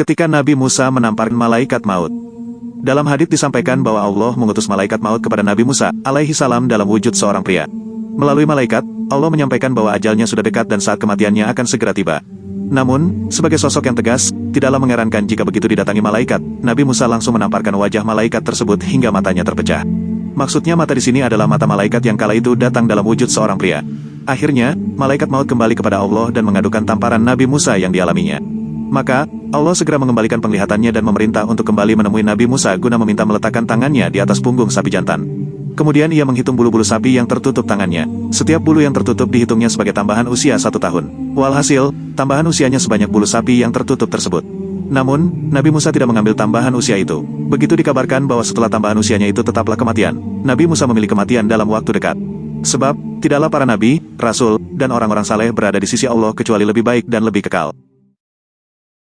ketika Nabi Musa menampar malaikat maut. Dalam hadits disampaikan bahwa Allah mengutus malaikat maut kepada Nabi Musa alaihi salam dalam wujud seorang pria. Melalui malaikat, Allah menyampaikan bahwa ajalnya sudah dekat dan saat kematiannya akan segera tiba. Namun, sebagai sosok yang tegas, tidaklah mengerankan jika begitu didatangi malaikat, Nabi Musa langsung menamparkan wajah malaikat tersebut hingga matanya terpecah. Maksudnya mata di sini adalah mata malaikat yang kala itu datang dalam wujud seorang pria. Akhirnya, malaikat maut kembali kepada Allah dan mengadukan tamparan Nabi Musa yang dialaminya. Maka, Allah segera mengembalikan penglihatannya dan memerintah untuk kembali menemui Nabi Musa guna meminta meletakkan tangannya di atas punggung sapi jantan. Kemudian ia menghitung bulu-bulu sapi yang tertutup tangannya. Setiap bulu yang tertutup dihitungnya sebagai tambahan usia satu tahun. Walhasil, tambahan usianya sebanyak bulu sapi yang tertutup tersebut. Namun, Nabi Musa tidak mengambil tambahan usia itu. Begitu dikabarkan bahwa setelah tambahan usianya itu tetaplah kematian, Nabi Musa memilih kematian dalam waktu dekat. Sebab, tidaklah para nabi, rasul, dan orang-orang saleh berada di sisi Allah kecuali lebih baik dan lebih kekal.